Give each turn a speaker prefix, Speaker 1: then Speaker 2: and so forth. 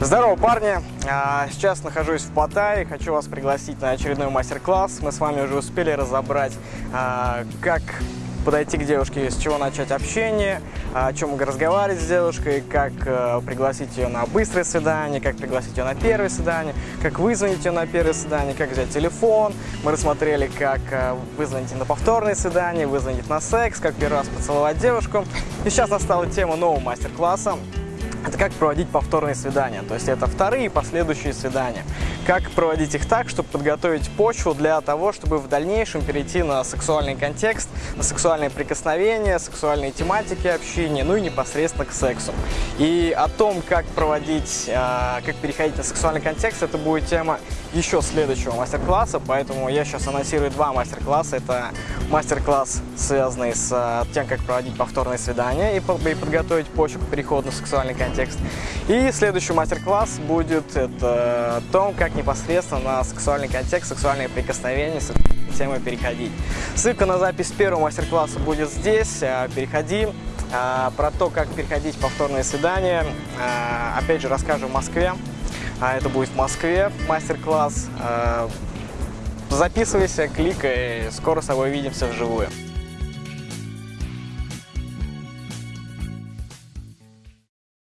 Speaker 1: Здорово, парни! А, Сейчас нахожусь в Паттайе, хочу вас пригласить на очередной мастер-класс. Мы с вами уже успели разобрать, а, как подойти к девушке, с чего начать общение, а, о чем разговаривать с девушкой, как э, пригласить ее на быстрое свидание, как пригласить ее на первое свидание, как вызвонить ее на первое свидание, как взять телефон. Мы рассмотрели, как э, вызвонить на повторное свидание, вызвонить на секс, как первый раз поцеловать девушку. И сейчас настала тема нового мастер-класса. Это как проводить повторные свидания, то есть это вторые последующие свидания. Как проводить их так, чтобы подготовить почву для того, чтобы в дальнейшем перейти на сексуальный контекст, на сексуальные прикосновения, сексуальные тематики общения, ну и непосредственно к сексу. И о том, как проводить, э, как переходить на сексуальный контекст, это будет тема еще следующего мастер-класса, поэтому я сейчас анонсирую два мастер-класса. Это мастер-класс, связанный с э, тем, как проводить повторные свидания и подготовить почву к переходу на сексуальный контекст. И следующий мастер-класс будет это о том, как непосредственно на сексуальный контекст, сексуальные прикосновения, с этой темой переходить. Ссылка на запись первого мастер-класса будет здесь. э, Переходи. А, Про то, как переходить повторные свидания, а, опять же, расскажу в Москве. А, Это будет в Москве мастер-класс. А, Записывайся, кликай, скоро с тобой увидимся вживую.